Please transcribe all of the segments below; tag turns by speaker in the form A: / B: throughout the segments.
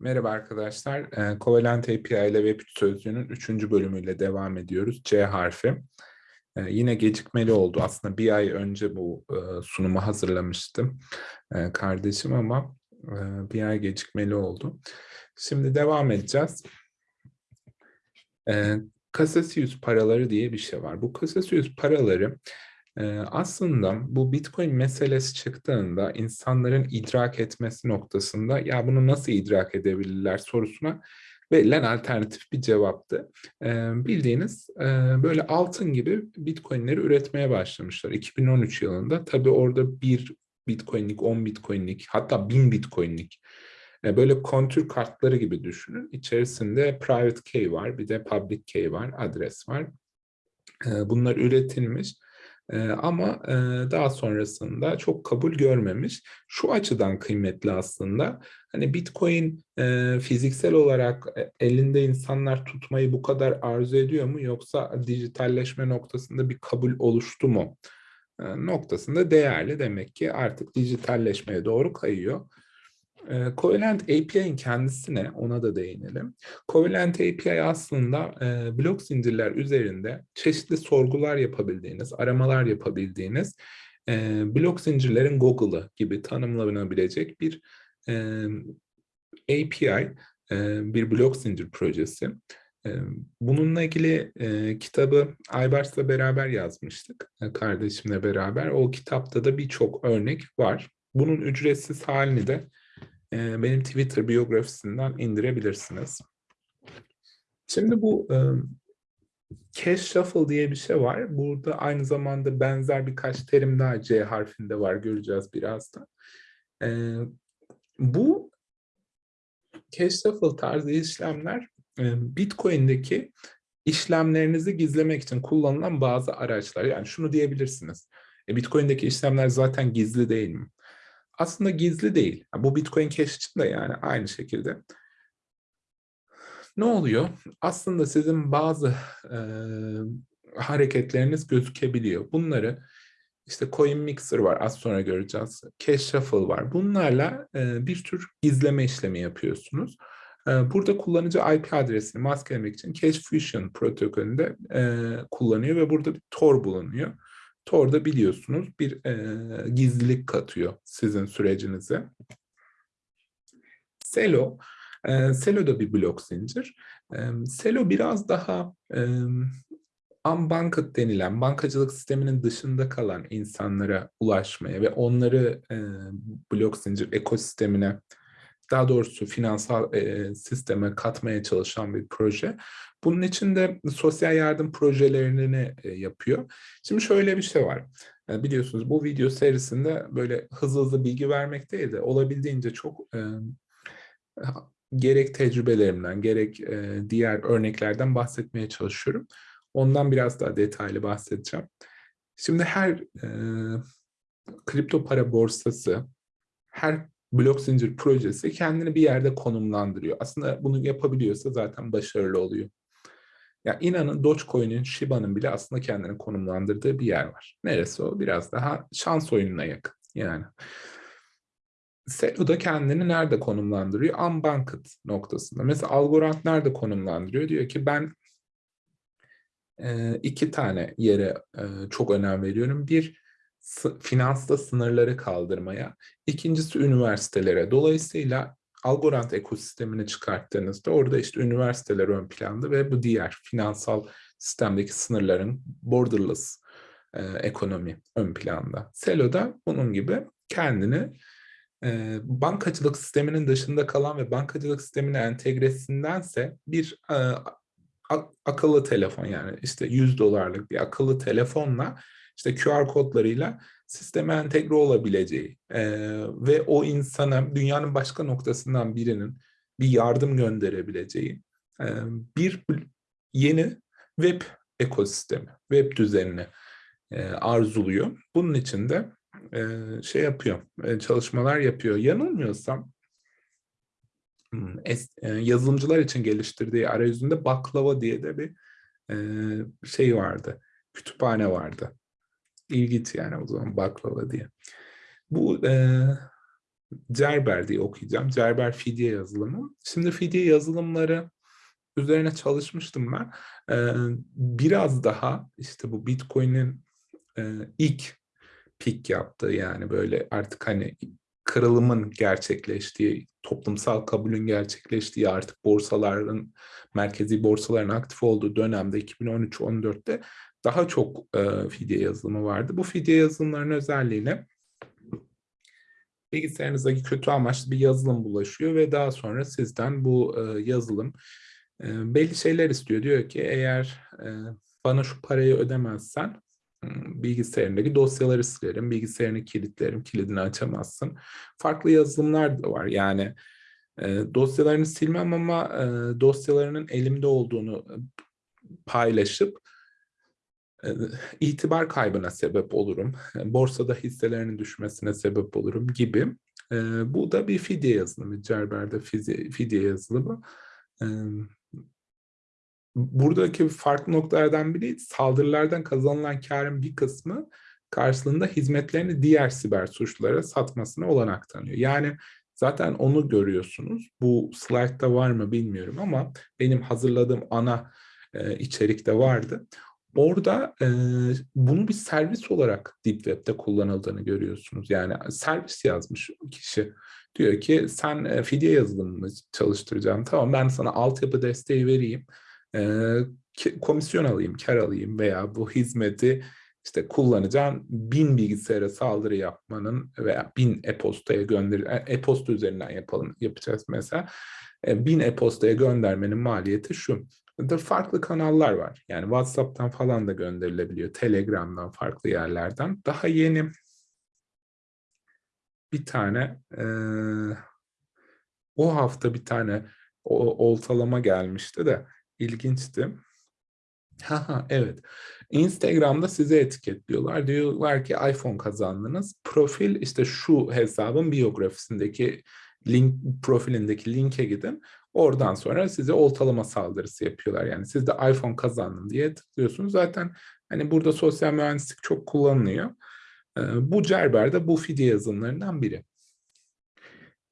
A: Merhaba arkadaşlar. Ee, Covalent API ile Web3 sözlüğünün 3. bölümüyle devam ediyoruz. C harfi. Ee, yine gecikmeli oldu. Aslında bir ay önce bu e, sunumu hazırlamıştım e, kardeşim ama e, bir ay gecikmeli oldu. Şimdi devam edeceğiz. E, Casasius paraları diye bir şey var. Bu Casasius paraları ee, aslında bu Bitcoin meselesi çıktığında insanların idrak etmesi noktasında ya bunu nasıl idrak edebilirler sorusuna verilen alternatif bir cevaptı. Bildiğiniz böyle altın gibi Bitcoin'leri üretmeye başlamışlar 2013 yılında. Tabii orada bir Bitcoin'lik, 10 Bitcoin'lik hatta 1000 Bitcoin'lik böyle kontür kartları gibi düşünün. İçerisinde private key var, bir de public key var, adres var. Bunlar üretilmiş ee, ama e, daha sonrasında çok kabul görmemiş. Şu açıdan kıymetli aslında. Hani Bitcoin e, fiziksel olarak e, elinde insanlar tutmayı bu kadar arzu ediyor mu yoksa dijitalleşme noktasında bir kabul oluştu mu? noktasında değerli demek ki artık dijitalleşmeye doğru kayıyor. E, Covalent API'nin kendisine ona da değinelim. Covalent API aslında e, blok zincirler üzerinde çeşitli sorgular yapabildiğiniz, aramalar yapabildiğiniz e, blok zincirlerin Google'ı gibi tanımlanabilecek bir e, API, e, bir blok zincir projesi. E, bununla ilgili e, kitabı Aybars'la beraber yazmıştık, e, kardeşimle beraber. O kitapta da birçok örnek var. Bunun ücretsiz halini de benim Twitter biyografisinden indirebilirsiniz. Şimdi bu e, cache shuffle diye bir şey var. Burada aynı zamanda benzer birkaç terim daha C harfinde var. Göreceğiz birazdan. E, bu cache shuffle tarzı işlemler e, Bitcoin'deki işlemlerinizi gizlemek için kullanılan bazı araçlar. Yani şunu diyebilirsiniz. E, Bitcoin'deki işlemler zaten gizli değil mi? Aslında gizli değil. Bu Bitcoin Cash için de yani aynı şekilde. Ne oluyor? Aslında sizin bazı e, hareketleriniz gözükebiliyor. Bunları işte Coin Mixer var az sonra göreceğiz. Cash Shuffle var. Bunlarla e, bir tür gizleme işlemi yapıyorsunuz. E, burada kullanıcı IP adresini maskelemek için Cache Fusion protokolünde e, kullanıyor ve burada bir Tor bulunuyor. Tor'da biliyorsunuz bir e, gizlilik katıyor sizin sürecinize. Selo, e, Selo da bir blok zincir. E, Selo biraz daha e, unbanked denilen bankacılık sisteminin dışında kalan insanlara ulaşmaya ve onları e, blok zincir ekosistemine daha doğrusu finansal e, sisteme katmaya çalışan bir proje. Bunun için de sosyal yardım projelerini e, yapıyor. Şimdi şöyle bir şey var. Yani biliyorsunuz bu video serisinde böyle hızlı hızlı bilgi vermek değil de olabildiğince çok e, gerek tecrübelerimden gerek e, diğer örneklerden bahsetmeye çalışıyorum. Ondan biraz daha detaylı bahsedeceğim. Şimdi her e, kripto para borsası, her blok zincir projesi kendini bir yerde konumlandırıyor. Aslında bunu yapabiliyorsa zaten başarılı oluyor. Ya inanın Dogecoin'in, Shiba'nın bile aslında kendini konumlandırdığı bir yer var. Neresi o? Biraz daha şans oyununa yakın yani. Selo da kendini nerede konumlandırıyor? Unbanked noktasında. Mesela Algorand nerede konumlandırıyor? Diyor ki ben e, iki tane yere e, çok önem veriyorum. Bir, finansta sınırları kaldırmaya. İkincisi üniversitelere. Dolayısıyla Algorand ekosistemini çıkarttığınızda orada işte üniversiteler ön planda ve bu diğer finansal sistemdeki sınırların borderless e, ekonomi ön planda. Selo da bunun gibi kendini e, bankacılık sisteminin dışında kalan ve bankacılık sistemine entegresindense bir e, akıllı telefon yani işte 100 dolarlık bir akıllı telefonla işte QR kodlarıyla sisteme entegre olabileceği e, ve o insana dünyanın başka noktasından birinin bir yardım gönderebileceği e, bir yeni web ekosistemi, web düzenini e, arzuluyor. Bunun için de e, şey yapıyor, e, çalışmalar yapıyor. Yanılmıyorsam hmm, es, e, yazılımcılar için geliştirdiği arayüzünde baklava diye de bir e, şey vardı, kütüphane vardı ilginç yani o zaman baklava diye. Bu e, Cerber diye okuyacağım. Cerber fidye yazılımı. Şimdi fidye yazılımları üzerine çalışmıştım ben. Ee, biraz daha işte bu Bitcoin'in e, ilk pik yaptığı yani böyle artık hani kırılımın gerçekleştiği, toplumsal kabulün gerçekleştiği artık borsaların, merkezi borsaların aktif olduğu dönemde 2013-14'te daha çok e, fidye yazılımı vardı. Bu fidye yazılımlarının özelliğine bilgisayarınızdaki kötü amaçlı bir yazılım bulaşıyor ve daha sonra sizden bu e, yazılım e, belli şeyler istiyor. Diyor ki eğer e, bana şu parayı ödemezsen bilgisayarındaki dosyaları silerim, bilgisayarını kilitlerim, kilidini açamazsın. Farklı yazılımlar da var. Yani e, dosyalarını silmem ama e, dosyalarının elimde olduğunu paylaşıp e, itibar kaybına sebep olurum. Borsada hisselerinin düşmesine sebep olurum gibi. Bu da bir fidye yazılımı. Cerber'de fidye, yazılımı. Buradaki farklı noktalardan biri saldırılardan kazanılan karın bir kısmı karşılığında hizmetlerini diğer siber suçlulara satmasına olanak tanıyor. Yani zaten onu görüyorsunuz. Bu slaytta var mı bilmiyorum ama benim hazırladığım ana içerikte vardı. Orada e, bunu bir servis olarak Deep Web'de kullanıldığını görüyorsunuz. Yani servis yazmış kişi. Diyor ki sen e, fidye yazılımını çalıştıracağım. Tamam ben sana altyapı desteği vereyim komisyon alayım, kar alayım veya bu hizmeti işte kullanacağım bin bilgisayara saldırı yapmanın veya bin e-postaya gönder e-posta üzerinden yapalım yapacağız mesela bin e-postaya göndermenin maliyeti şu. Da farklı kanallar var. Yani WhatsApp'tan falan da gönderilebiliyor. Telegram'dan farklı yerlerden. Daha yeni bir tane e, o hafta bir tane o, oltalama gelmişti de ilginçti. Ha evet. Instagram'da size etiketliyorlar. Diyorlar ki iPhone kazandınız. Profil işte şu hesabın biyografisindeki link profilindeki linke gidin. Oradan sonra size oltalama saldırısı yapıyorlar. Yani siz de iPhone kazandın diye tıklıyorsunuz. Zaten hani burada sosyal mühendislik çok kullanılıyor. Ee, bu Cerber de bu fidye yazılımlarından biri.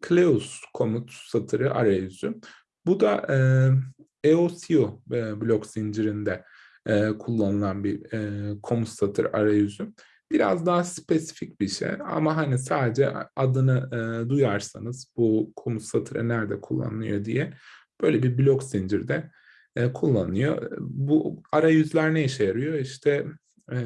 A: Cleus komut satırı arayüzü. Bu da EOCU e, blok zincirinde e, kullanılan bir e, komut satır arayüzü. Biraz daha spesifik bir şey ama hani sadece adını e, duyarsanız bu komut satırı nerede kullanılıyor diye böyle bir blok zincirde e, kullanılıyor. Bu arayüzler ne işe yarıyor? İşte e,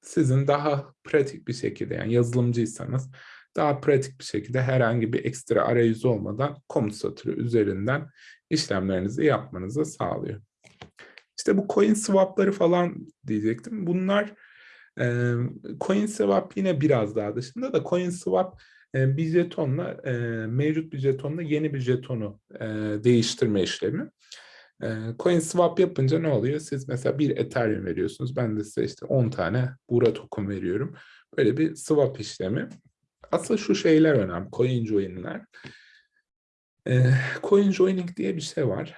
A: sizin daha pratik bir şekilde yani yazılımcıysanız daha pratik bir şekilde herhangi bir ekstra arayüz olmadan komut satırı üzerinden işlemlerinizi yapmanızı sağlıyor. İşte bu coin swap'ları falan diyecektim. Bunlar e, coin swap yine biraz daha dışında da coin swap e, bir jetonla mevcut bir jetonla yeni bir jetonu değiştirme işlemi. E, coin swap yapınca ne oluyor? Siz mesela bir Ethereum veriyorsunuz. Ben de size işte 10 tane Bura token veriyorum. Böyle bir swap işlemi. Asıl şu şeyler önemli. Coin join'ler. E, joining diye bir şey var.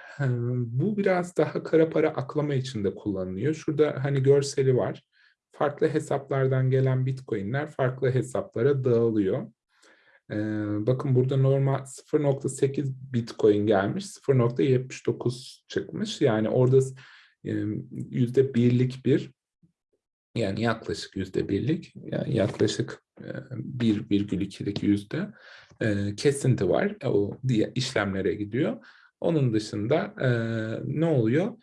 A: Bu biraz daha kara para aklama için de kullanılıyor. Şurada hani görseli var. Farklı hesaplardan gelen bitcoinler farklı hesaplara dağılıyor. E, bakın burada normal 0.8 bitcoin gelmiş, 0.79 çıkmış. Yani orada yüzde birlik bir yani yaklaşık yüzde birlik, yani yaklaşık 1,2'lik yüzde kesinti var. O işlemlere gidiyor. Onun dışında ne oluyor?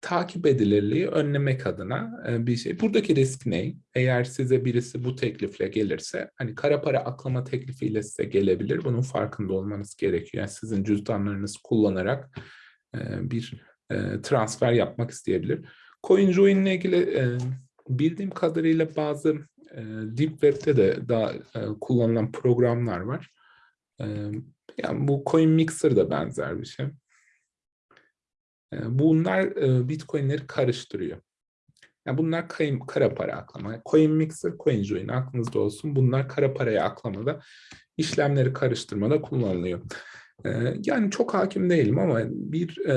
A: Takip edilirliği önlemek adına bir şey. Buradaki risk ne? Eğer size birisi bu teklifle gelirse, hani kara para aklama teklifiyle size gelebilir. Bunun farkında olmanız gerekiyor. Yani sizin cüzdanlarınızı kullanarak bir transfer yapmak isteyebilir. CoinJoin ile ilgili bildiğim kadarıyla bazı e, Deep Web'de de daha e, kullanılan programlar var. E, yani bu Coin Mixer da benzer bir şey. Bunlar Bitcoin'leri karıştırıyor. Yani bunlar kayın, kara para aklama. Coin Mixer, Coin Join aklınızda olsun. Bunlar kara paraya aklamada, işlemleri karıştırmada kullanılıyor. Yani çok hakim değilim ama bir e,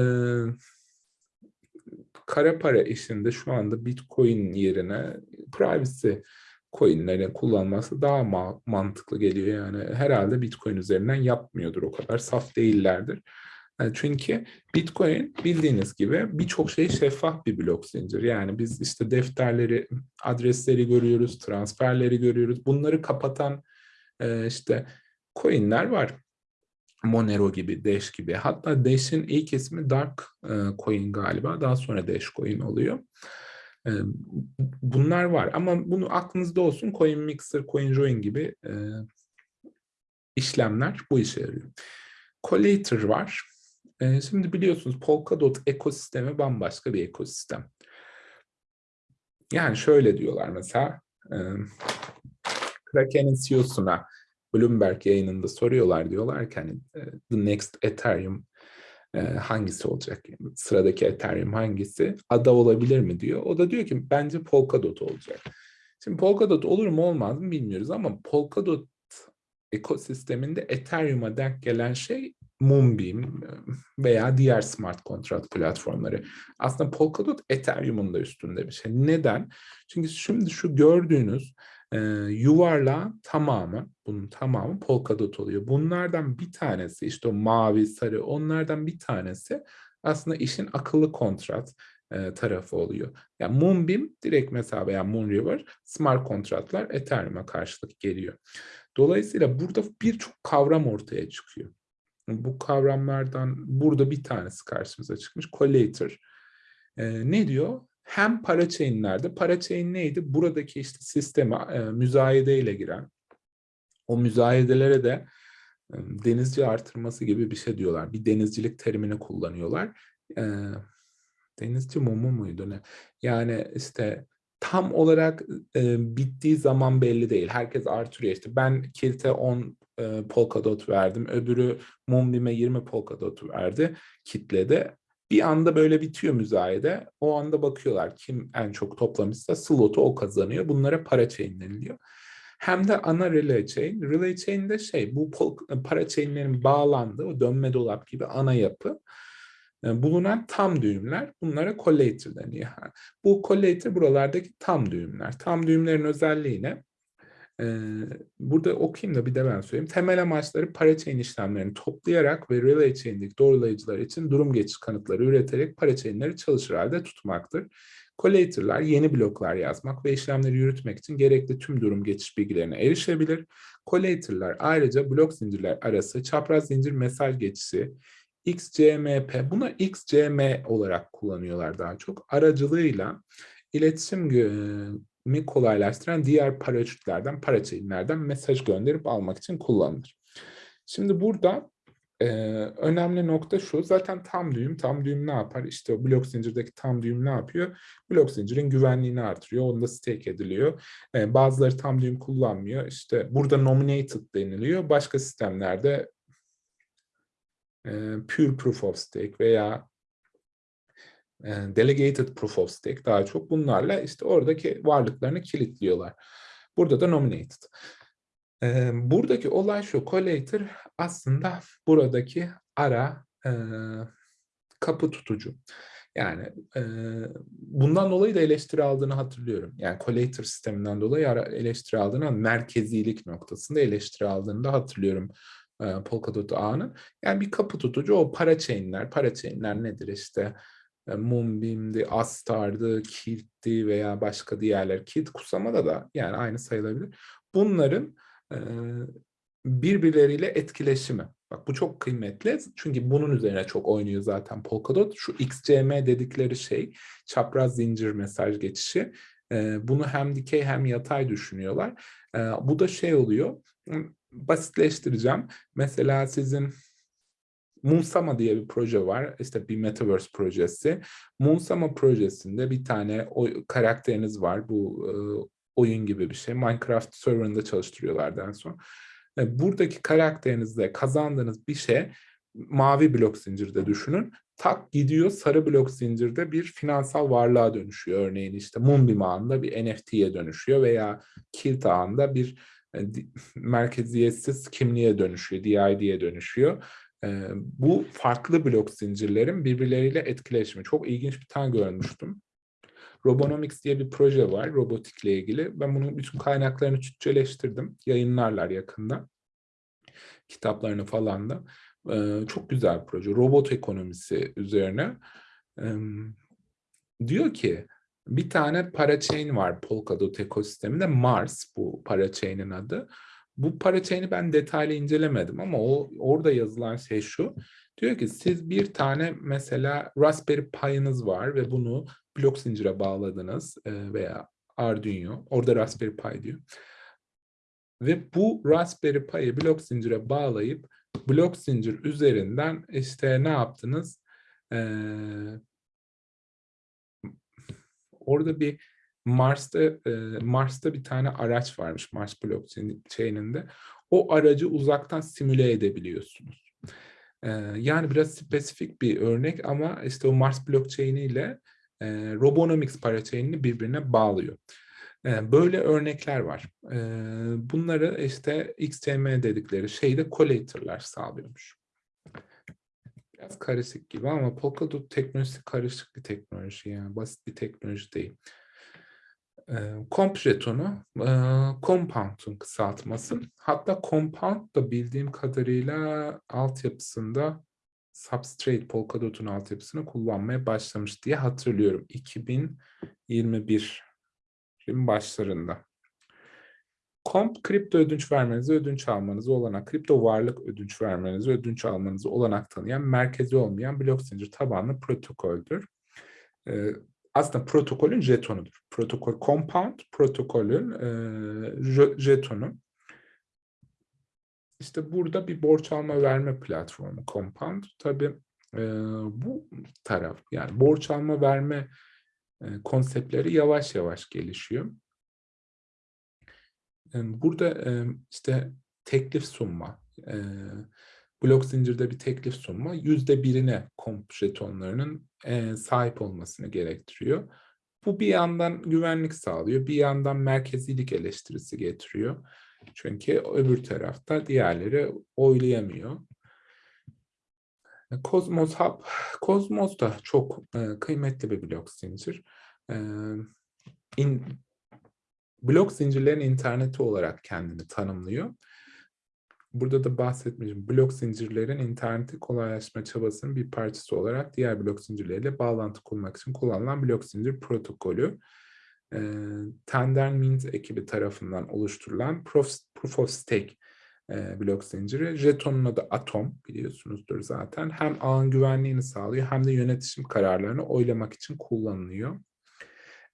A: kara para işinde şu anda Bitcoin yerine privacy coinlerin kullanması daha ma- mantıklı geliyor yani. Herhalde Bitcoin üzerinden yapmıyordur o kadar saf değillerdir. Yani çünkü Bitcoin bildiğiniz gibi birçok şey şeffaf bir blok zincir. Yani biz işte defterleri, adresleri görüyoruz, transferleri görüyoruz. Bunları kapatan e, işte coinler var. Monero gibi, Dash gibi. Hatta Dash'in ilk ismi Dark e, Coin galiba. Daha sonra Dash Coin oluyor. E, bunlar var ama bunu aklınızda olsun. Coin Mixer, CoinJoin gibi e, işlemler bu işe yarıyor. Collator var. E, şimdi biliyorsunuz Polkadot ekosistemi bambaşka bir ekosistem. Yani şöyle diyorlar mesela Kraken'in CEO'suna Bloomberg yayınında soruyorlar diyorlar ki hani the next Ethereum hangisi olacak? Sıradaki Ethereum hangisi? Ada olabilir mi diyor. O da diyor ki bence Polkadot olacak. Şimdi Polkadot olur mu olmaz mı bilmiyoruz ama Polkadot ekosisteminde Ethereum'a denk gelen şey Moonbeam veya diğer smart contract platformları. Aslında Polkadot Ethereum'un da üstünde bir şey. Neden? Çünkü şimdi şu gördüğünüz e, yuvarlağın tamamı, bunun tamamı Polkadot oluyor. Bunlardan bir tanesi işte o mavi, sarı onlardan bir tanesi aslında işin akıllı kontrat e, tarafı oluyor. Yani Moonbeam direkt mesela veya Moonriver smart kontratlar Ethereum'a karşılık geliyor. Dolayısıyla burada birçok kavram ortaya çıkıyor. Bu kavramlardan burada bir tanesi karşımıza çıkmış. Collator. E, ne diyor? Hem parachain'lerde, parachain neydi? Buradaki işte sisteme e, müzayedeyle giren, o müzayedelere de e, denizci artırması gibi bir şey diyorlar. Bir denizcilik terimini kullanıyorlar. E, denizci mumu muydu ne? Yani işte tam olarak e, bittiği zaman belli değil. Herkes artırıyor işte. Ben Kilt'e 10 e, Polkadot verdim. Öbürü Moonbeam'e 20 Polkadot verdi. Kitlede. Bir anda böyle bitiyor müzayede. O anda bakıyorlar kim en çok toplamışsa slotu o kazanıyor. Bunlara para chain deniliyor. Hem de ana relay chain. Relay chain de şey bu para chainlerin bağlandığı o dönme dolap gibi ana yapı bulunan tam düğümler bunlara collator deniyor. Bu collator buralardaki tam düğümler. Tam düğümlerin özelliği ne? Ee, burada okuyayım da bir de ben söyleyeyim. Temel amaçları parachain işlemlerini toplayarak ve relay chain'deki doğrulayıcılar için durum geçiş kanıtları üreterek parachain'leri çalışır halde tutmaktır. Collator'lar yeni bloklar yazmak ve işlemleri yürütmek için gerekli tüm durum geçiş bilgilerine erişebilir. Collator'lar ayrıca blok zincirler arası çapraz zincir mesaj geçişi, XCMP, buna XCM olarak kullanıyorlar daha çok. Aracılığıyla iletişim kolaylaştıran diğer paraşütlerden, parachainlerden mesaj gönderip almak için kullanılır. Şimdi burada e, önemli nokta şu, zaten tam düğüm, tam düğüm ne yapar? İşte o blok zincirdeki tam düğüm ne yapıyor? Blok zincirin güvenliğini artırıyor, onda stake ediliyor. E, bazıları tam düğüm kullanmıyor. İşte burada nominated deniliyor. Başka sistemlerde e, pure proof of stake veya delegated proof of stake daha çok bunlarla işte oradaki varlıklarını kilitliyorlar. Burada da nominated. buradaki olay şu, collator aslında buradaki ara kapı tutucu. Yani e, bundan dolayı da eleştiri aldığını hatırlıyorum. Yani collator sisteminden dolayı eleştiri aldığını, merkezilik noktasında eleştiri aldığını da hatırlıyorum e, Polkadot ağının. Yani bir kapı tutucu o parachainler, parachainler nedir işte? E, Moonbeam'di, Astar'dı, Kilt'ti veya başka diğerler. Kilt Kusama'da da yani aynı sayılabilir. Bunların e, birbirleriyle etkileşimi. Bak bu çok kıymetli çünkü bunun üzerine çok oynuyor zaten Polkadot. Şu XCM dedikleri şey çapraz zincir mesaj geçişi. E, bunu hem dikey hem yatay düşünüyorlar. E, bu da şey oluyor. Basitleştireceğim. Mesela sizin Moonsama diye bir proje var. İşte bir Metaverse projesi. Moonsama projesinde bir tane o karakteriniz var. Bu e, oyun gibi bir şey. Minecraft serverında çalıştırıyorlardı en son. E, buradaki karakterinizde kazandığınız bir şey mavi blok zincirde düşünün. Tak gidiyor sarı blok zincirde bir finansal varlığa dönüşüyor. Örneğin işte Moonbeam ağında bir NFT'ye dönüşüyor veya Kilt ağında bir merkeziyetsiz kimliğe dönüşüyor, DID'ye dönüşüyor bu farklı blok zincirlerin birbirleriyle etkileşimi. Çok ilginç bir tane görmüştüm. Robonomics diye bir proje var robotikle ilgili. Ben bunun bütün kaynaklarını Türkçeleştirdim. Yayınlarlar yakında. Kitaplarını falan da. Ee, çok güzel bir proje. Robot ekonomisi üzerine. Diyor ki bir tane parachain var Polkadot ekosisteminde. Mars bu parachain'in adı. Bu parachain'i ben detaylı incelemedim ama o orada yazılan şey şu. Diyor ki siz bir tane mesela Raspberry Pi'ınız var ve bunu blok zincire bağladınız e, veya Arduino. Orada Raspberry Pi diyor. Ve bu Raspberry Pi'yi blok zincire bağlayıp blok zincir üzerinden işte ne yaptınız? Ee, orada bir Mars'ta e, Mars'ta bir tane araç varmış Mars blockchain'inde. O aracı uzaktan simüle edebiliyorsunuz. E, yani biraz spesifik bir örnek ama işte o Mars blockchain ile e, Robonomics parachain'ini birbirine bağlıyor. E, böyle örnekler var. E, bunları işte XCM dedikleri şeyde collator'lar sağlıyormuş. Biraz karışık gibi ama Polkadot teknolojisi karışık bir teknoloji yani basit bir teknoloji değil. Jetonu, Compound'un kısaltması. Hatta Compound da bildiğim kadarıyla altyapısında Substrate Polkadot'un altyapısını kullanmaya başlamış diye hatırlıyorum. 2021'in başlarında. Comp, kripto ödünç vermenizi, ödünç almanızı olanak, kripto varlık ödünç vermenizi, ödünç almanızı olanak tanıyan, merkezi olmayan blok zincir tabanlı protokoldür aslında protokolün jetonudur. Protokol compound protokolün e, jetonu. İşte burada bir borç alma verme platformu compound. Tabii e, bu taraf yani borç alma verme e, konseptleri yavaş yavaş gelişiyor. Burada işte teklif sunma, blok zincirde bir teklif sunma yüzde birine komp jetonlarının sahip olmasını gerektiriyor. Bu bir yandan güvenlik sağlıyor, bir yandan merkezilik eleştirisi getiriyor. Çünkü öbür tarafta diğerleri oylayamıyor. Cosmos Hub, Cosmos da çok kıymetli bir blok zincir. İn, blok zincirlerin interneti olarak kendini tanımlıyor burada da bahsetmişim. Blok zincirlerin interneti kolaylaştırma çabasının bir parçası olarak diğer blok zincirleriyle bağlantı kurmak için kullanılan blok zincir protokolü. E, Tendermint ekibi tarafından oluşturulan Proof, Proof of Stake e, blok zinciri. Jetonun adı Atom biliyorsunuzdur zaten. Hem ağın güvenliğini sağlıyor hem de yönetişim kararlarını oylamak için kullanılıyor.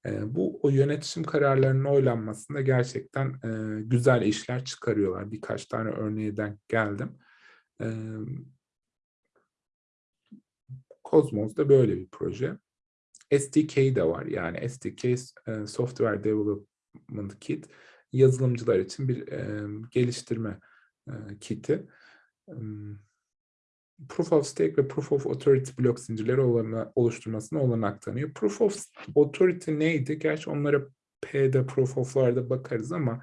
A: Bu o yönetişim kararlarının oylanmasında gerçekten e, güzel işler çıkarıyorlar. Birkaç tane örneğe geldim. E, Cosmos da böyle bir proje. SDK de var. Yani SDK e, Software Development Kit yazılımcılar için bir e, geliştirme e, kiti. E, Proof of Stake ve Proof of Authority blok zincirleri olana, oluşturmasına olanak tanıyor. Proof of Authority neydi? Gerçi onlara P'de, Proof of'larda bakarız ama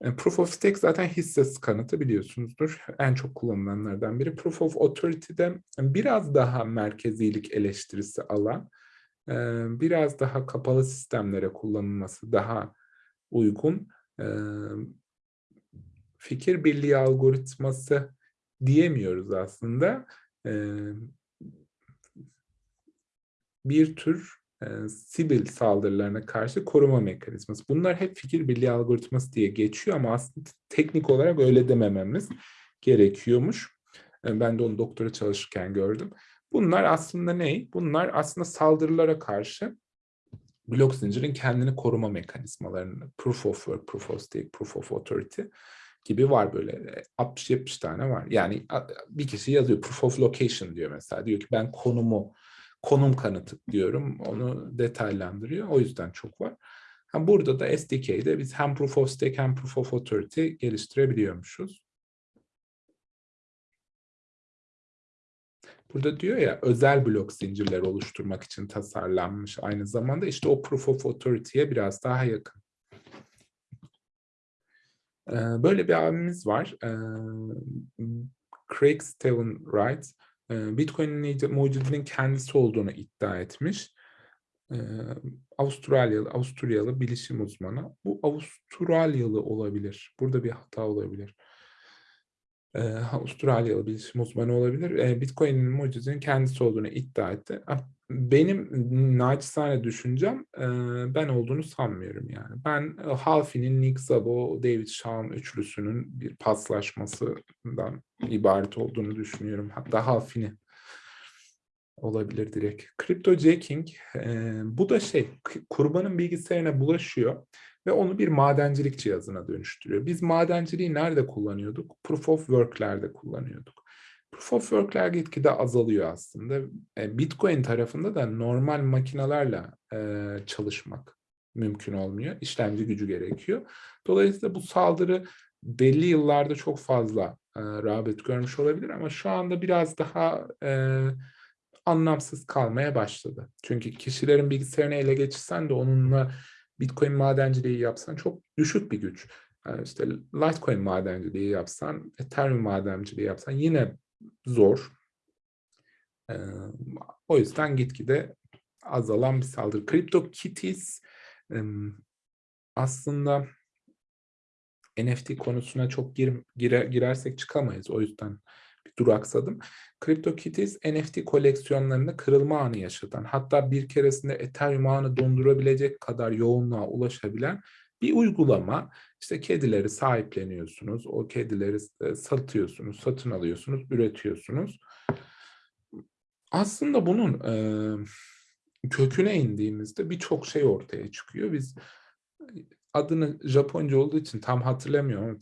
A: e, Proof of Stake zaten hisse kanıtı biliyorsunuzdur. En çok kullanılanlardan biri. Proof of Authority'de biraz daha merkezilik eleştirisi alan, e, biraz daha kapalı sistemlere kullanılması daha uygun. E, fikir birliği algoritması diyemiyoruz aslında. bir tür e, sibil saldırılarına karşı koruma mekanizması. Bunlar hep fikir birliği algoritması diye geçiyor ama aslında teknik olarak öyle demememiz gerekiyormuş. ben de onu doktora çalışırken gördüm. Bunlar aslında ne? Bunlar aslında saldırılara karşı blok zincirin kendini koruma mekanizmalarını, proof of work, proof of stake, proof of authority gibi var böyle 60-70 tane var. Yani bir kişi yazıyor proof of location diyor mesela. Diyor ki ben konumu konum kanıtı diyorum. Onu detaylandırıyor. O yüzden çok var. Burada da SDK'de biz hem proof of stake hem proof of authority geliştirebiliyormuşuz. Burada diyor ya özel blok zincirleri oluşturmak için tasarlanmış aynı zamanda işte o proof of authority'ye biraz daha yakın. Böyle bir abimiz var. Craig Steven Wright. Bitcoin'in mucidinin kendisi olduğunu iddia etmiş. Avustralyalı Avusturyalı bilişim uzmanı. Bu Avustralyalı olabilir. Burada bir hata olabilir. Avustralyalı bilişim uzmanı olabilir. Bitcoin'in mucizenin kendisi olduğunu iddia etti. Benim naçizane düşüncem, eee, ben olduğunu sanmıyorum yani. Ben, eee, Halfy'nin, Nick Szabo, David Shaw üçlüsünün bir paslaşmasından ibaret olduğunu düşünüyorum. Hatta Halfy'nin olabilir direkt. Cryptojacking, eee, bu da şey, kurbanın bilgisayarına bulaşıyor ve onu bir madencilik cihazına dönüştürüyor. Biz madenciliği nerede kullanıyorduk? Proof of Work'lerde kullanıyorduk. Proof of Work'ler gitgide azalıyor aslında. Eee, Bitcoin tarafında da normal makinalarla, eee, çalışmak mümkün olmuyor. İşlemci gücü gerekiyor. Dolayısıyla bu saldırı belli yıllarda çok fazla, eee, rağbet görmüş olabilir ama şu anda biraz daha, eee, anlamsız kalmaya başladı. Çünkü kişilerin bilgisayarını ele geçirsen de onunla Bitcoin madenciliği yapsan çok düşük bir güç. Eee, işte Litecoin madenciliği yapsan, Ethereum madenciliği yapsan yine zor. O yüzden gitgide azalan bir saldırı. CryptoKitties, emm, aslında NFT konusuna çok gir gire girersek çıkamayız. O yüzden bir duraksadım. CryptoKitties NFT koleksiyonlarında kırılma anı yaşatan, hatta bir keresinde Ethereum ağını dondurabilecek kadar yoğunluğa ulaşabilen bir uygulama. İşte kedileri sahipleniyorsunuz, o kedileri s satıyorsunuz, satın alıyorsunuz, üretiyorsunuz. Aslında bunun, eee, köküne indiğimizde birçok şey ortaya çıkıyor. Biz adını Japonca olduğu için tam hatırlamıyorum ama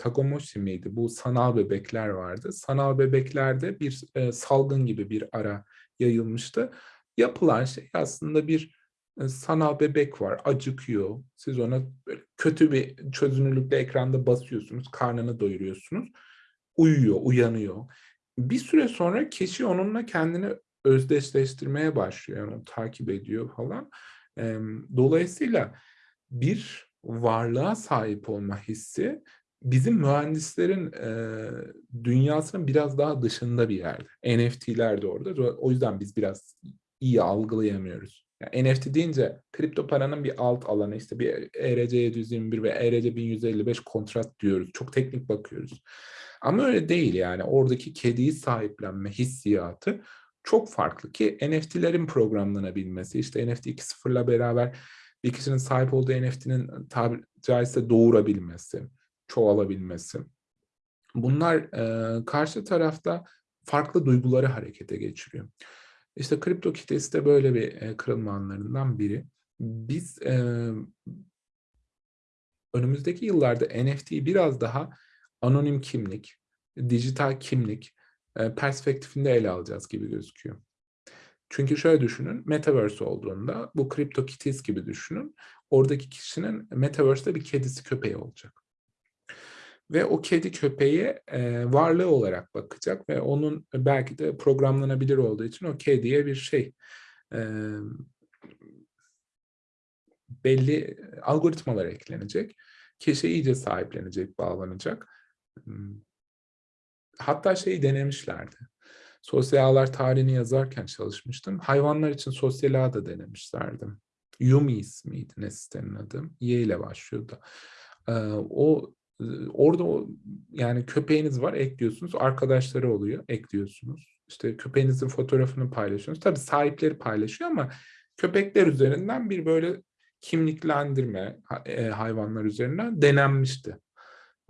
A: miydi? Bu sanal bebekler vardı. Sanal bebeklerde bir, eee, salgın gibi bir ara yayılmıştı. Yapılan şey aslında bir, sanal bebek var, acıkıyor. Siz ona böyle kötü bir çözünürlükte ekranda basıyorsunuz, karnını doyuruyorsunuz. Uyuyor, uyanıyor. Bir süre sonra kişi onunla kendini özdeşleştirmeye başlıyor. Yani takip ediyor falan. Dolayısıyla bir varlığa sahip olma hissi bizim mühendislerin, eee, dünyasının biraz daha dışında bir yerde. NFT'ler de orada. O yüzden biz biraz iyi algılayamıyoruz. Ya, NFT deyince kripto paranın bir alt alanı, işte bir ERC-721 ve ERC-1155 kontrat diyoruz. Çok teknik bakıyoruz. Ama öyle değil yani. Oradaki kediyi sahiplenme hissiyatı çok farklı ki NFT'lerin programlanabilmesi, işte NFT 2.0'la beraber bir kişinin sahip olduğu NFT'nin tabiri caizse doğurabilmesi, çoğalabilmesi. Bunlar, eee, karşı tarafta farklı duyguları harekete geçiriyor. İşte CryptoKitties de böyle bir, eee, kırılma anlarından biri. Biz, eee önümüzdeki yıllarda NFT'yi biraz daha anonim kimlik, dijital kimlik, eee, perspektifinde ele alacağız gibi gözüküyor. Çünkü şöyle düşünün, metaverse olduğunda bu CryptoKitties gibi düşünün. Oradaki kişinin metaverse'de bir kedisi, köpeği olacak. Ve o kedi, köpeğe, eee, varlığı olarak bakacak ve onun belki de programlanabilir olduğu için o kediye bir şey, emm belli algoritmalar eklenecek. Kişi iyice sahiplenecek, bağlanacak. Imm hatta şeyi denemişlerdi. Sosyal ağlar tarihini yazarken çalışmıştım. Hayvanlar için sosyal ağ da denemişlerdi. Yumis miydi ne sitenin adı? Y ile başlıyordu. O, orada o yani köpeğiniz var, ekliyorsunuz. Arkadaşları oluyor, ekliyorsunuz. İşte köpeğinizin fotoğrafını paylaşıyorsunuz. Tabii sahipleri paylaşıyor ama köpekler üzerinden bir böyle kimliklendirme, eee, hayvanlar üzerinden denenmişti,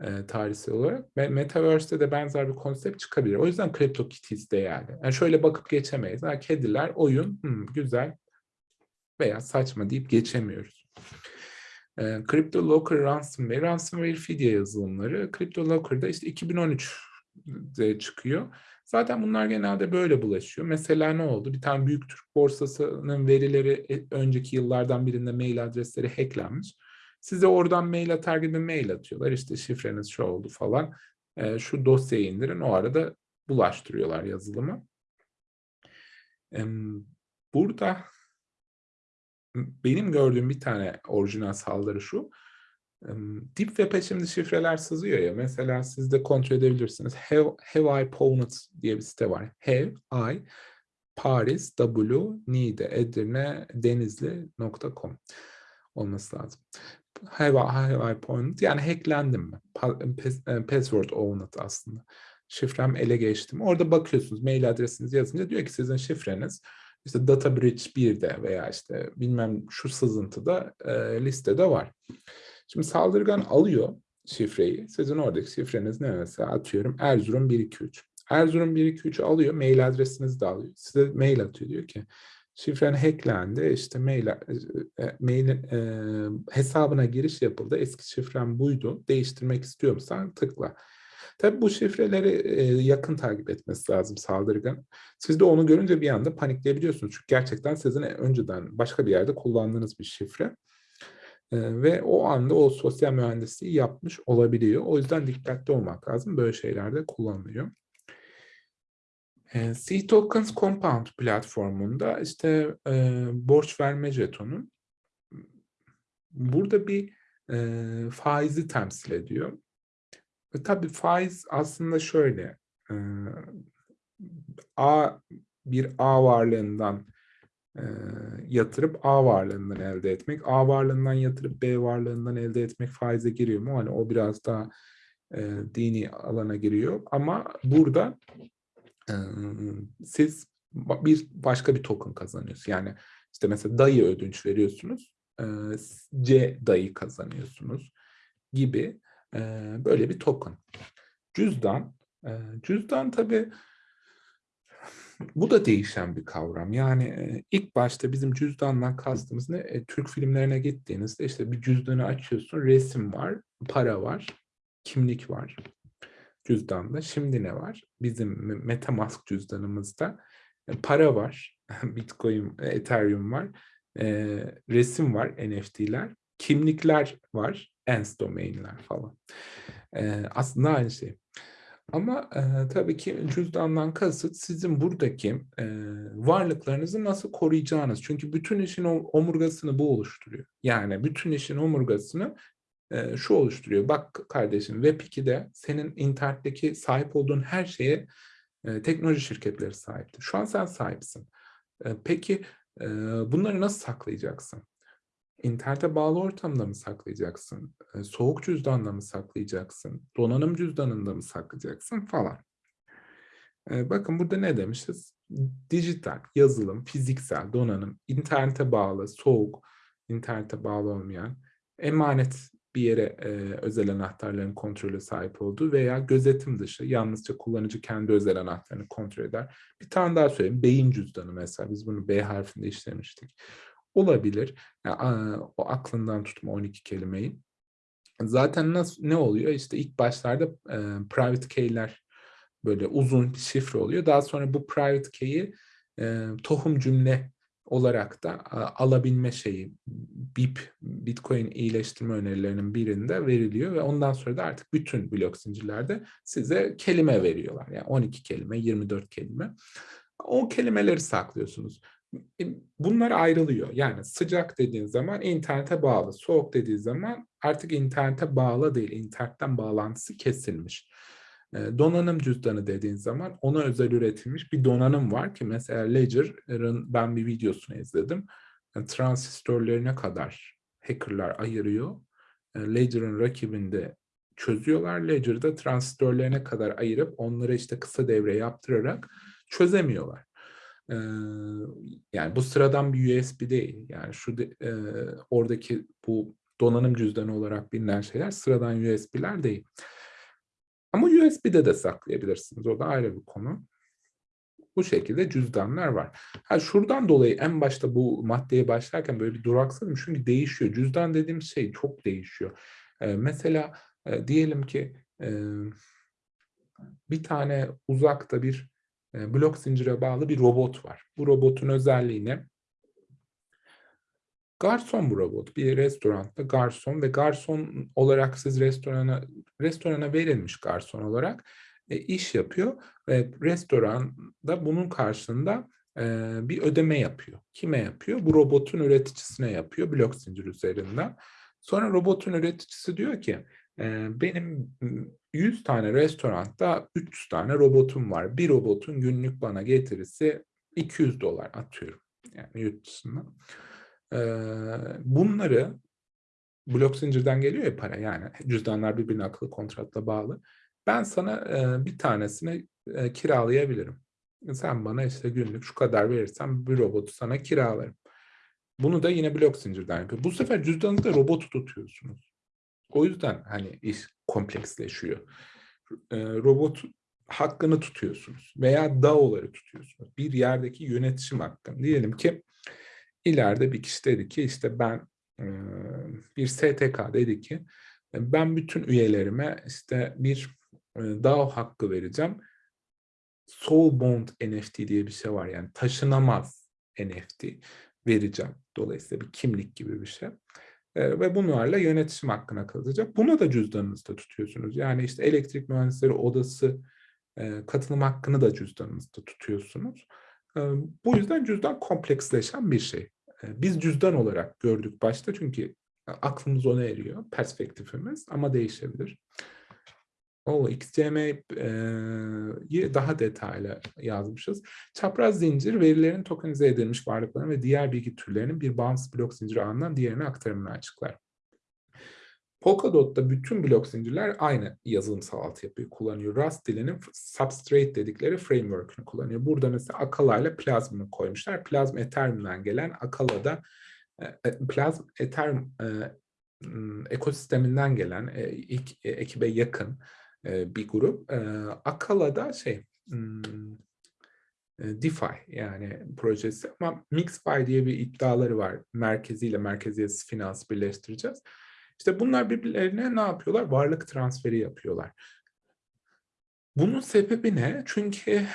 A: eee, tarihsel olarak ve metaverse'te de benzer bir konsept çıkabilir. O yüzden CryptoKitties değerli. Yani şöyle bakıp geçemeyiz. Ha, kediler, oyun, hımm, güzel veya saçma deyip geçemiyoruz. Eee, CryptoLocker Ransomware, Ransomware fidye yazılımları. CryptoLocker'da işte 2013'de çıkıyor. Zaten bunlar genelde böyle bulaşıyor. Mesela ne oldu? Bir tane büyük Türk borsasının verileri e önceki yıllardan birinde mail adresleri hacklenmiş. Size oradan mail atar gibi mail atıyorlar. İşte şifreniz şu oldu falan. Şu dosyayı indirin. O arada bulaştırıyorlar yazılımı. Emm, burada benim gördüğüm bir tane orijinal saldırı şu. Deep Web'e şimdi şifreler sızıyor ya, mesela siz de kontrol edebilirsiniz. Have have I pwned diye bir site var. Have I Paris W Niğde Edirne Denizli.com olması lazım. Have I, have I point yani hacklendim mi? Pa, pas, password owned aslında. Şifrem ele geçti mi? Orada bakıyorsunuz mail adresinizi yazınca diyor ki sizin şifreniz işte data bridge 1'de veya işte bilmem şu sızıntıda e, listede var. Şimdi saldırgan alıyor şifreyi. Sizin oradaki şifreniz ne mesela atıyorum Erzurum 123. Erzurum 123 alıyor, mail adresinizi de alıyor. Size mail atıyor diyor ki şifren hacklendi, işte mail, e, e, mail e, hesabına giriş yapıldı, eski şifren buydu, değiştirmek istiyor musun? Tıkla. Tabii bu şifreleri e, yakın takip etmesi lazım saldırgan. Siz de onu görünce bir anda panikleyebiliyorsunuz. Çünkü gerçekten sizin önceden başka bir yerde kullandığınız bir şifre. E, ve o anda o sosyal mühendisliği yapmış olabiliyor. O yüzden dikkatli olmak lazım. Böyle şeylerde kullanılıyor. E, C-Tokens Compound platformunda işte e, borç verme jetonu burada bir e, faizi temsil ediyor. Ve tabii faiz aslında şöyle, e, A bir A varlığından e, yatırıp A varlığından elde etmek, A varlığından yatırıp B varlığından elde etmek faize giriyor mu? Hani o biraz daha e, dini alana giriyor. Ama burada e, siz bir başka bir token kazanıyorsunuz. Yani işte mesela dayı ödünç veriyorsunuz, e, C dayı kazanıyorsunuz gibi böyle bir token. Cüzdan, cüzdan tabii bu da değişen bir kavram. Yani ilk başta bizim cüzdandan kastımız ne? E, Türk filmlerine gittiğinizde işte bir cüzdanı açıyorsun, resim var, para var, kimlik var cüzdanda. Şimdi ne var? Bizim Metamask cüzdanımızda e, para var, Bitcoin, Ethereum var, resim var, NFT'ler, kimlikler var, ENS domainler falan. E, aslında aynı şey. Ama e, tabii ki cüzdandan kasıt sizin buradaki e, varlıklarınızı nasıl koruyacağınız. Çünkü bütün işin omurgasını bu oluşturuyor. Yani bütün işin omurgasını e, şu oluşturuyor. Bak kardeşim Web2'de senin internetteki sahip olduğun her şeye e, teknoloji şirketleri sahipti. Şu an sen sahipsin. E, peki e, bunları nasıl saklayacaksın? İnternete bağlı ortamda mı saklayacaksın? Soğuk cüzdanla mı saklayacaksın? Donanım cüzdanında mı saklayacaksın falan. Bakın burada ne demişiz? Dijital, yazılım, fiziksel, donanım, internete bağlı, soğuk, internete bağlı olmayan, emanet bir yere e, özel anahtarların kontrolü sahip olduğu veya gözetim dışı, yalnızca kullanıcı kendi özel anahtarını kontrol eder. Bir tane daha söyleyeyim, beyin cüzdanı mesela, biz bunu B harfinde işlemiştik olabilir. Yani, o aklından tutma 12 kelimeyi. Zaten nasıl ne oluyor? İşte ilk başlarda e, private key'ler böyle uzun bir şifre oluyor. Daha sonra bu private key'i e, tohum cümle olarak da alabilme şeyi BIP, Bitcoin iyileştirme önerilerinin birinde veriliyor ve ondan sonra da artık bütün blok zincirlerde size kelime veriyorlar. Yani 12 kelime, 24 kelime. O kelimeleri saklıyorsunuz. E, bunlar ayrılıyor. Yani sıcak dediğin zaman internete bağlı, soğuk dediği zaman artık internete bağlı değil, internetten bağlantısı kesilmiş. E, donanım cüzdanı dediğin zaman ona özel üretilmiş bir donanım var ki mesela Ledger'ın ben bir videosunu izledim. Yani transistörlerine kadar hackerlar ayırıyor. E, Ledger'ın rakibinde çözüyorlar. Ledger'da transistörlerine kadar ayırıp onlara işte kısa devre yaptırarak çözemiyorlar yani bu sıradan bir USB değil. Yani şu de, e, oradaki bu donanım cüzdanı olarak bilinen şeyler sıradan USB'ler değil. Ama USB'de de saklayabilirsiniz. O da ayrı bir konu. Bu şekilde cüzdanlar var. Ha şuradan dolayı en başta bu maddeye başlarken böyle bir duraksadım. Çünkü değişiyor. Cüzdan dediğim şey çok değişiyor. Ee, mesela e, diyelim ki e, bir tane uzakta bir blok zincire bağlı bir robot var. Bu robotun özelliği ne? Garson bu robot. Bir restoranda garson ve garson olarak siz restorana restorana verilmiş garson olarak e, iş yapıyor ve restoranda bunun karşılığında e, bir ödeme yapıyor. Kime yapıyor? Bu robotun üreticisine yapıyor blok zincir üzerinden. Sonra robotun üreticisi diyor ki benim 100 tane restoranda 300 tane robotum var. Bir robotun günlük bana getirisi 200 dolar atıyorum. Yani yurt dışından. Eee, bunları blok zincirden geliyor ya para yani cüzdanlar birbirine akıllı kontratla bağlı. Ben sana eee, bir tanesini eee, kiralayabilirim. Sen bana işte günlük şu kadar verirsen bir robotu sana kiralarım. Bunu da yine blok zincirden yapıyor. Bu sefer cüzdanınızda robotu tutuyorsunuz. O yüzden hani iş kompleksleşiyor. Robot hakkını tutuyorsunuz veya DAO'ları tutuyorsunuz. Bir yerdeki yönetişim hakkını. Diyelim ki ileride bir kişi dedi ki işte ben bir STK dedi ki ben bütün üyelerime işte bir DAO hakkı vereceğim. Soul Bond NFT diye bir şey var yani taşınamaz NFT vereceğim. Dolayısıyla bir kimlik gibi bir şey. Ve bunlarla yönetişim hakkına kalacak. Bunu da cüzdanınızda tutuyorsunuz. Yani işte elektrik mühendisleri odası katılım hakkını da cüzdanınızda tutuyorsunuz. Bu yüzden cüzdan kompleksleşen bir şey. Biz cüzdan olarak gördük başta çünkü aklımız ona eriyor, perspektifimiz ama değişebilir. O XCM'yi daha detaylı yazmışız. Çapraz zincir verilerin tokenize edilmiş varlıkların ve diğer bilgi türlerinin bir bağımsız blok zinciri ağından diğerine aktarımını açıklar. Polkadot'ta bütün blok zincirler aynı yazılımsal altyapıyı kullanıyor. Rust dilinin Substrate dedikleri framework'ünü kullanıyor. Burada mesela Akala ile Plasm'ı koymuşlar. Plasm Ethereum'dan gelen Akala'da Plasm Ethereum ekosisteminden gelen ilk ekibe yakın bir grup. Akala'da şey DeFi yani projesi ama MixFi diye bir iddiaları var. Merkeziyle merkeziyetsiz finans birleştireceğiz. İşte bunlar birbirlerine ne yapıyorlar? Varlık transferi yapıyorlar. Bunun sebebi ne? Çünkü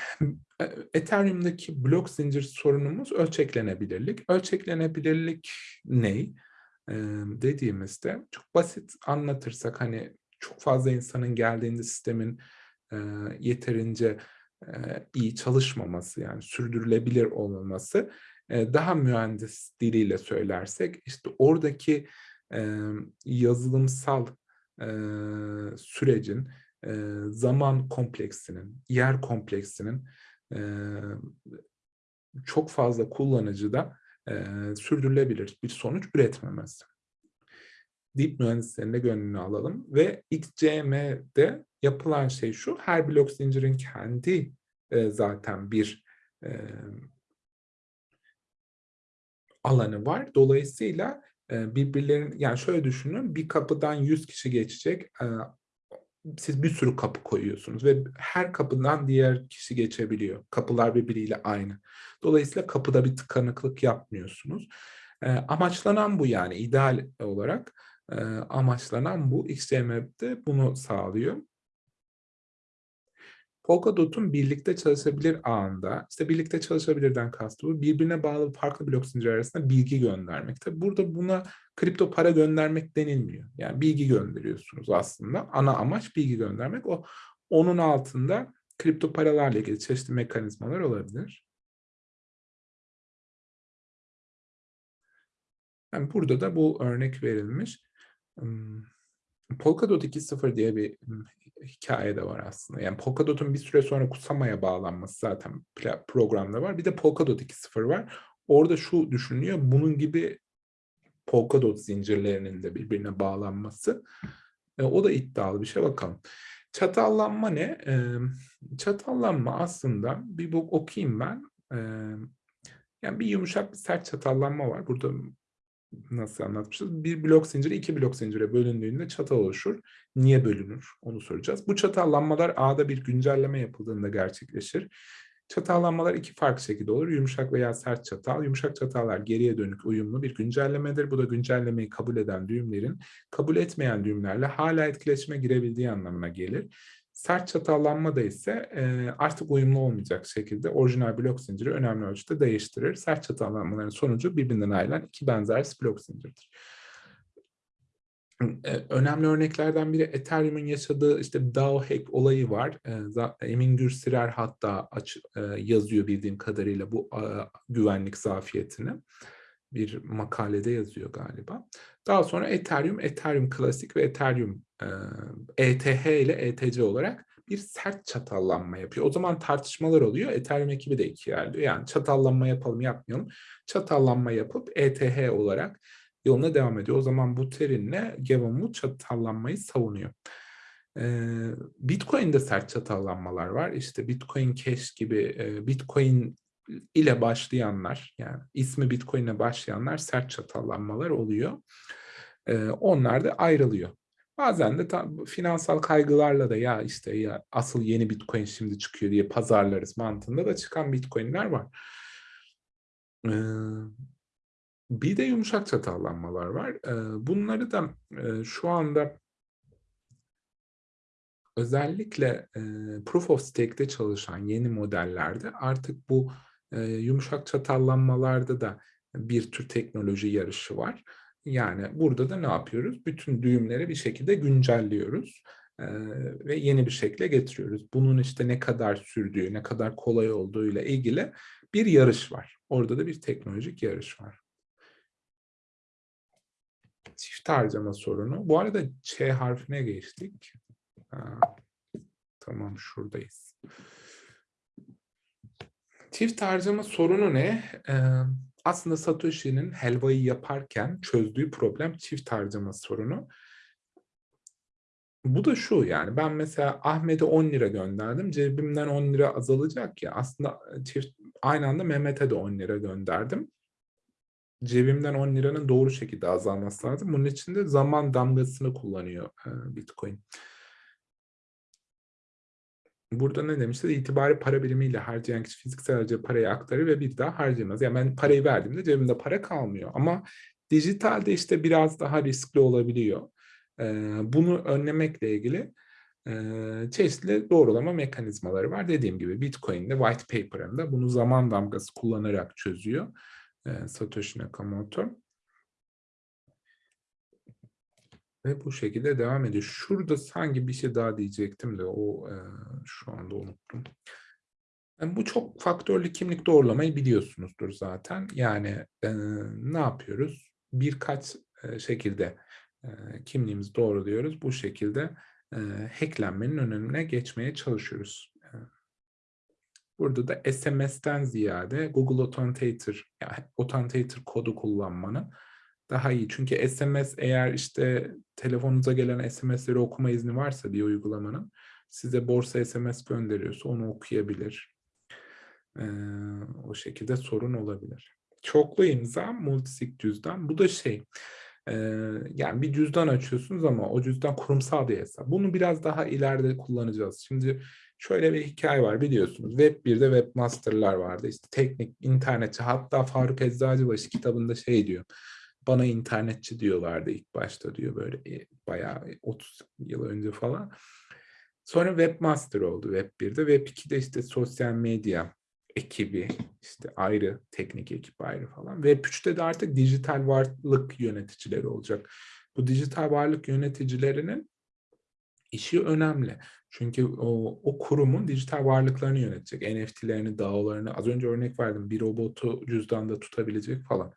A: Ethereum'daki blok zincir sorunumuz ölçeklenebilirlik. Ölçeklenebilirlik ne? Dediğimizde çok basit anlatırsak hani çok fazla insanın geldiğinde sistemin e, yeterince e, iyi çalışmaması yani sürdürülebilir olmaması e, daha mühendis diliyle söylersek işte oradaki e, yazılımsal e, sürecin e, zaman kompleksinin, yer kompleksinin e, çok fazla kullanıcıda e, sürdürülebilir bir sonuç üretmemesi. Deep mühendislerin de gönlünü alalım ve XCM'de yapılan şey şu, her blok zincirin kendi e, zaten bir e, alanı var. Dolayısıyla birbirlerinin yani şöyle düşünün bir kapıdan 100 kişi geçecek siz bir sürü kapı koyuyorsunuz ve her kapıdan diğer kişi geçebiliyor. Kapılar birbiriyle aynı. Dolayısıyla kapıda bir tıkanıklık yapmıyorsunuz. Amaçlanan bu yani ideal olarak amaçlanan bu. XCM'de bunu sağlıyor. Polkadot'un birlikte çalışabilir ağında, işte birlikte çalışabilirden kastı bu, birbirine bağlı farklı blok zinciri arasında bilgi göndermek. Tabi burada buna kripto para göndermek denilmiyor. Yani bilgi gönderiyorsunuz aslında. Ana amaç bilgi göndermek. O onun altında kripto paralarla ilgili çeşitli mekanizmalar olabilir. Yani burada da bu örnek verilmiş. Polkadot 2.0 diye bir hikaye de var aslında. Yani Polkadot'un bir süre sonra Kusama'ya bağlanması zaten programda var. Bir de Polkadot 2.0 var. Orada şu düşünülüyor. Bunun gibi Polkadot zincirlerinin de birbirine bağlanması. E, o da iddialı bir şey. Bakalım. Çatallanma ne? Çatallanma aslında bir bu okuyayım ben. Yani bir yumuşak bir sert çatallanma var. Burada nasıl anlatmışız? Bir blok zinciri iki blok zincire bölündüğünde çatal oluşur. Niye bölünür? Onu soracağız. Bu çatallanmalar ağda bir güncelleme yapıldığında gerçekleşir. Çatallanmalar iki farklı şekilde olur. Yumuşak veya sert çatal. Yumuşak çatallar geriye dönük uyumlu bir güncellemedir. Bu da güncellemeyi kabul eden düğümlerin kabul etmeyen düğümlerle hala etkileşime girebildiği anlamına gelir. Sert çatallanma da ise e, artık uyumlu olmayacak şekilde orijinal blok zinciri önemli ölçüde değiştirir. Sert çatallanmaların sonucu birbirinden ayrılan iki benzer blok zincirdir. E, önemli örneklerden biri Ethereum'un yaşadığı işte DAO hack olayı var. E, Emin Gürsirer hatta aç, yazıyor bildiğim kadarıyla bu güvenlik zafiyetini bir makalede yazıyor galiba. Daha sonra Ethereum, Ethereum Klasik ve Ethereum ETH ile ETC olarak bir sert çatallanma yapıyor. O zaman tartışmalar oluyor. Ethereum ekibi de ikiye ayrılıyor. Yani çatallanma yapalım yapmayalım. Çatallanma yapıp ETH olarak yoluna devam ediyor. O zaman Buterin'le Gavin çatallanmayı savunuyor. Bitcoin'de sert çatallanmalar var. İşte Bitcoin Cash gibi Bitcoin ile başlayanlar yani ismi Bitcoin'e başlayanlar sert çatallanmalar oluyor. Onlar da ayrılıyor. Bazen de tam finansal kaygılarla da ya işte ya asıl yeni Bitcoin şimdi çıkıyor diye pazarlarız mantığında da çıkan Bitcoin'ler var. Bir de yumuşak çatallanmalar var. Bunları da şu anda özellikle Proof of Stake'de çalışan yeni modellerde artık bu yumuşak çatallanmalarda da bir tür teknoloji yarışı var. Yani burada da ne yapıyoruz? Bütün düğümleri bir şekilde güncelliyoruz ve yeni bir şekle getiriyoruz. Bunun işte ne kadar sürdüğü, ne kadar kolay olduğu ile ilgili bir yarış var. Orada da bir teknolojik yarış var. Çift harcama sorunu. Bu arada Ç harfine geçtik. Ha, tamam şuradayız. Çift harcama sorunu ne? Ee, aslında Satoshi'nin helvayı yaparken çözdüğü problem çift harcama sorunu. Bu da şu yani ben mesela Ahmet'e 10 lira gönderdim. Cebimden 10 lira azalacak ya. Aslında çift aynı anda Mehmet'e de 10 lira gönderdim. Cebimden 10 liranın doğru şekilde azalması lazım. Bunun için de zaman damgasını kullanıyor Bitcoin. Burada ne demişler? İtibari para birimiyle harcayan kişi fiziksel harcadığı parayı aktarır ve bir daha harcamaz. Yani ben parayı verdiğimde cebimde para kalmıyor. Ama dijitalde işte biraz daha riskli olabiliyor. bunu önlemekle ilgili çeşitli doğrulama mekanizmaları var. Dediğim gibi Bitcoin'de white paper'ında bunu zaman damgası kullanarak çözüyor Satoshi Nakamoto. Ve bu şekilde devam ediyor. Şurada sanki bir şey daha diyecektim de o e, şu anda unuttum. Yani bu çok faktörlü kimlik doğrulamayı biliyorsunuzdur zaten. Yani e, ne yapıyoruz? Birkaç e, şekilde e, kimliğimizi doğruluyoruz. Bu şekilde e, hacklenmenin önüne geçmeye çalışıyoruz. E, burada da SMS'ten ziyade Google Authenticator, yani Authenticator kodu kullanmanın daha iyi. Çünkü SMS eğer işte telefonunuza gelen SMS'leri okuma izni varsa bir uygulamanın size borsa SMS gönderiyorsa onu okuyabilir. Ee, o şekilde sorun olabilir. Çoklu imza, multisig cüzdan. Bu da şey, e, yani bir cüzdan açıyorsunuz ama o cüzdan kurumsal bir hesap. Bunu biraz daha ileride kullanacağız. Şimdi şöyle bir hikaye var biliyorsunuz. Web 1'de webmasterlar vardı. İşte teknik, internetçi. Hatta Faruk Eczacıbaşı kitabında şey diyor bana internetçi diyorlardı ilk başta diyor böyle e, bayağı 30 yıl önce falan. Sonra webmaster oldu Web 1'de. Web 2'de işte sosyal medya ekibi işte ayrı teknik ekip ayrı falan. Web 3'te de artık dijital varlık yöneticileri olacak. Bu dijital varlık yöneticilerinin işi önemli. Çünkü o, o kurumun dijital varlıklarını yönetecek. NFT'lerini, DAO'larını az önce örnek verdim. Bir robotu cüzdanda tutabilecek falan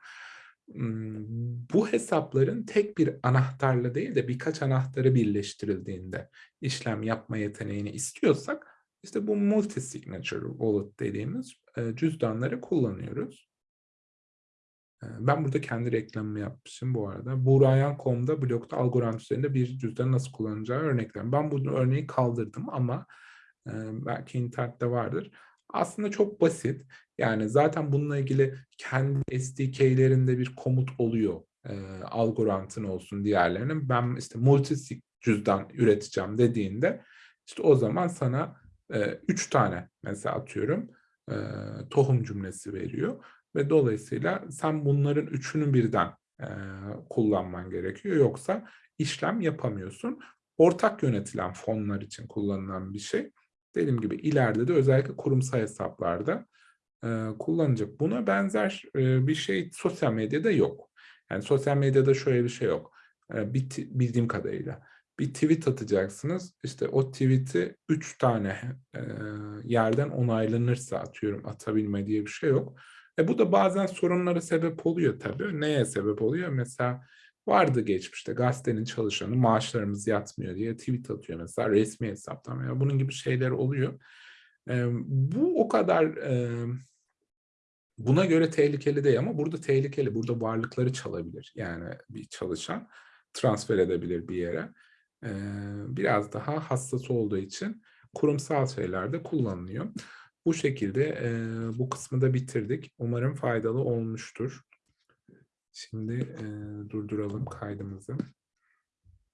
A: bu hesapların tek bir anahtarla değil de birkaç anahtarı birleştirildiğinde işlem yapma yeteneğini istiyorsak işte bu multi-signature wallet dediğimiz cüzdanları kullanıyoruz. Ben burada kendi reklamımı yapmışım bu arada. Burayan.com'da blokta Algorand üzerinde bir cüzdanı nasıl kullanacağı örnekler. Ben bu örneği kaldırdım ama belki internette vardır. Aslında çok basit. Yani zaten bununla ilgili kendi SDK'lerinde bir komut oluyor. E, Algorand'ın olsun diğerlerinin. Ben işte multisig cüzdan üreteceğim dediğinde işte o zaman sana e, üç tane mesela atıyorum e, tohum cümlesi veriyor. Ve dolayısıyla sen bunların üçünü birden e, kullanman gerekiyor. Yoksa işlem yapamıyorsun. Ortak yönetilen fonlar için kullanılan bir şey. Dediğim gibi ileride de özellikle kurumsal hesaplarda e, kullanacak. Buna benzer e, bir şey sosyal medyada yok. Yani sosyal medyada şöyle bir şey yok. E, bir, bildiğim kadarıyla. Bir tweet atacaksınız. İşte o tweet'i üç tane e, yerden onaylanırsa atıyorum atabilme diye bir şey yok. E bu da bazen sorunlara sebep oluyor tabii. Neye sebep oluyor? Mesela Vardı geçmişte gazetenin çalışanı maaşlarımız yatmıyor diye tweet atıyor mesela resmi hesaptan veya bunun gibi şeyler oluyor. Bu o kadar, buna göre tehlikeli değil ama burada tehlikeli. Burada varlıkları çalabilir. Yani bir çalışan transfer edebilir bir yere. Biraz daha hassas olduğu için kurumsal şeylerde kullanılıyor. Bu şekilde, bu kısmı da bitirdik. Umarım faydalı olmuştur. Şimdi, eee, durduralım kaydımızı.